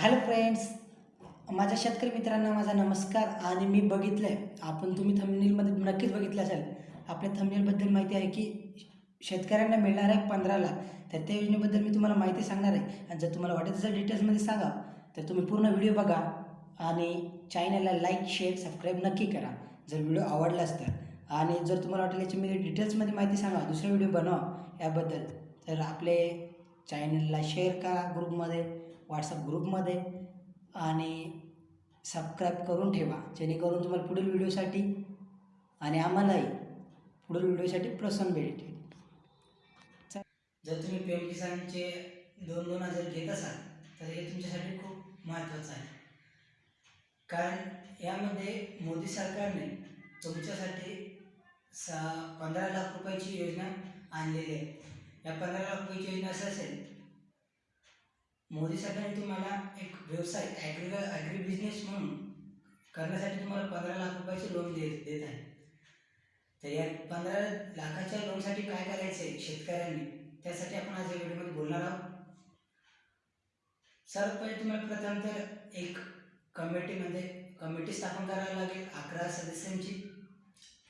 Hello friends माझ्या शेतकरी मित्रांना माझा नमस्कार. आणि मी बघितलं आहे आपण तुम्ही थमनेलमध्ये नक्कीच बघितलं असेल. आपल्या थमनेलबद्दल माहिती आहे की शेतकऱ्यांना मिळणार आहे पंधरा लाख तर त्या योजनेबद्दल मी तुम्हाला माहिती सांगणार आहे. आणि जर तुम्हाला वाटत असेल डिटेल्समध्ये सांगा तर तुम्ही पूर्ण व्हिडिओ बघा आणि चॅनलला लाईक शेअर सबस्क्राईब नक्की करा. जर व्हिडिओ आवडलाच तर आणि जर तुम्हाला वाटेल याची मी डिटेल्समध्ये माहिती सांगा दुसरा व्हिडिओ बनवा याबद्दल. तर आपले चॅनलला शेअर करा ग्रुपमध्ये व्हॉट्सअप ग्रुपमध्ये आणि सबस्क्राईब करून ठेवा जेणेकरून तुम्हाला पुढील व्हिडिओसाठी आणि आम्हालाही पुढील व्हिडिओसाठी प्रोत्साहन भेटेल जर तुम्ही पी एम किसानचे दोन दोन हजार घेत असाल तर हे तुमच्यासाठी खूप महत्त्वाचं आहे. कारण यामध्ये मोदी सरकारने तुमच्यासाठी सा पंधरा लाख रुपयाची योजना आणलेली आहे. या पंधरा लाख रुपयाची योजना असं असेल मोदी सरकारने तुम्हाला एक व्यवसाय ॲग्री ॲग्री बिझनेस म्हणून करण्यासाठी तुम्हाला पंधरा लाख रुपयाचे लोन देत देत आहे. तर या पंधरा लाखाच्या लोनसाठी काय करायचं आहे शेतकऱ्यांनी त्यासाठी आपण आज या व्हिडिओमध्ये बोलणार आहोत. सर्वात पहिले तुम्हाला प्रथम तर एक कमिटीमध्ये कमिटी स्थापन करावी लागेल अकरा सदस्यांची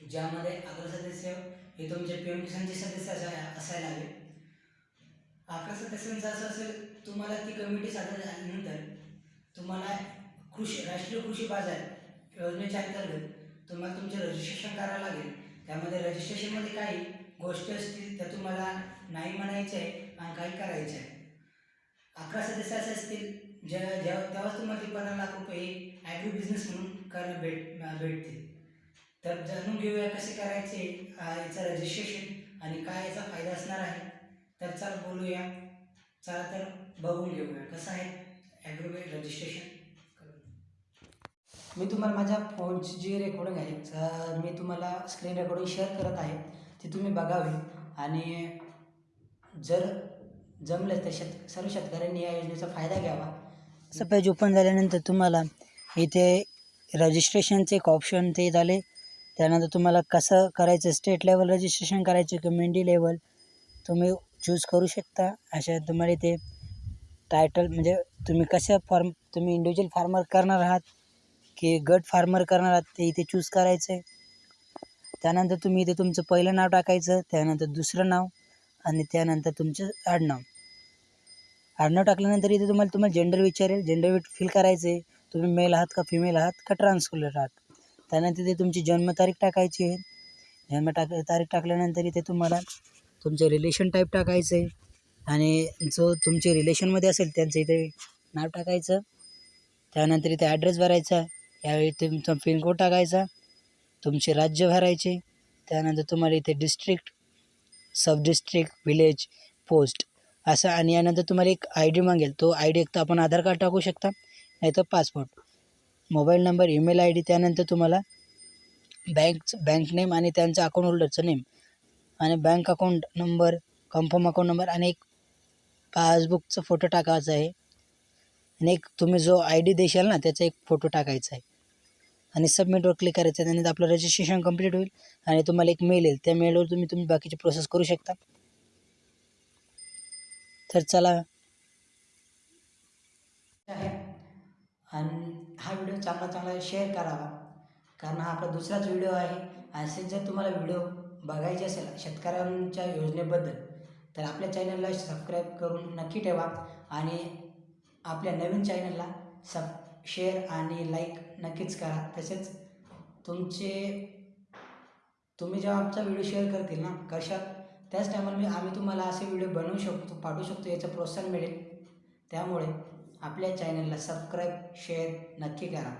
ज्यामध्ये अकरा सदस्य हे तुमचे पी एम किसानचे सदस्य असाय असायला हवे. अकरा सदस्यांचं असं असेल तुम्हाला ती कमिटी सादर झाल्यानंतर तुम्हाला कृषी राष्ट्रीय कृषी बाजार योजनेच्या अंतर्गत तुम्हाला तुमचे रजिस्ट्रेशन करावं लागेल. त्यामध्ये रजिस्ट्रेशनमध्ये काही गोष्टी असतील त्या तुम्हाला नाही म्हणायचे आहे आणि काही करायचे आहे. अकरा सदस्य असे असतील ज्या जेव्हा तेव्हाच तुम्हाला ते पंधरा लाख रुपये ॲग्री बिझनेस म्हणून करणं भेट भेटतील. तर जाणून घेऊया कसे करायचे याचं रजिस्ट्रेशन आणि काय याचा फायदा असणार आहे. तर चला बोलूया. चला तर बघून घेऊया. कसं आहे? ॲग्रोवेट रजिस्ट्रेशन मी तुम्हाला माझ्या फोनची जी रेकॉर्डिंग आहे मी तुम्हाला स्क्रीन रेकॉर्डिंग शेअर करत आहे. ती तुम्ही बघावी. आणि जर जमलं तर शेत सर्व शेतकऱ्यांनी या योजनेचा फायदा घ्यावा. असं पेज ओपन झाल्यानंतर तुम्हाला इथे रजिस्ट्रेशनचे एक ऑप्शन ते झाले त्यानंतर तुम्हाला कसं करायचं स्टेट लेवल रजिस्ट्रेशन करायचं कम्युनिटी लेवल तुम्ही चूज करू शकता. अशा तुम्हाला इथे टायटल म्हणजे तुम्ही कशा फार्म तुम्ही इंडिव्हिज्युअल फार्मर करणार आहात की गट फार्मर करणार आहात ते इथे चूज करायचं आहे त्यानंतर तुम्ही इथे तुमचं पहिलं नाव टाकायचं त्यानंतर दुसरं नाव आणि त्यानंतर तुमचं आडनाव. आडनाव टाकल्यानंतर इथे तुम्हाला तुम्हाला जेंडर विचारेल जेंडर फिल करायचं आहे तुम्ही मेल आहात का फिमेल आहात का ट्रान्सकुलर आहात? त्यानंतर इथे तुमची जन्मतारीख टाकायची आहे. जन्म टाक तारीख टाकल्यानंतर इथे तुम्हाला तुमचं रिलेशन टाईप टाकायचं आहे आणि जो तुमचे रिलेशनमध्ये असेल त्यांचं इथे नाव टाकायचं. त्यानंतर इथे ॲड्रेस भरायचा. यावेळी तुमचा पिनकोड टाकायचा. तुमचे राज्य भरायचे. त्यानंतर तुम्हाला इथे district sub district village post असं आणि यानंतर तुम्हाला एक आय डी मागेल. तो आय डी एक तर आपण आधार कार्ड टाकू शकता नाही तर passport mobile number email I D त्यानंतर तुम्हाला बँक बँक नेम आणि त्यांचं अकाउंट होल्डरचं नेम आणि bank account number confirm account number आणि एक पासबुकचा फोटो टाकायचा आहे. आणि एक तुम्ही जो आय डी देशाल ना त्याचा एक फोटो टाकायचा आहे. आणि सबमिटवर क्लिक करायचं आहे त्यानंतर आपलं रजिस्ट्रेशन कंप्लीट होईल आणि तुम्हाला एक मेल येईल. त्या मेलवर तुम्ही तुम्ही बाकीची प्रोसेस करू शकता. तर चला. आणि हा व्हिडिओ चांगला चांगला शेअर करावा. कारण हा आपला दुसराच व्हिडिओ आहे. असेच जर तुम्हाला व्हिडिओ बघायचे असेल शेतकऱ्यांच्या योजनेबद्दल तर आपल्या चॅनलला सबस्क्राईब करून नक्की ठेवा आणि आपल्या नवीन चॅनलला सब शेअर आणि लाईक नक्कीच करा. तसेच तुमचे तुम्ही जेव्हा आमचा व्हिडिओ शेअर करतील ना कशात त्याच टायमाला मी आम्ही तुम्हाला असे व्हिडिओ बनवू शकतो पाठवू शकतो याचं प्रोत्साहन मिळेल. त्यामुळे आपल्या चॅनलला सबस्क्राईब शेअर नक्की करा.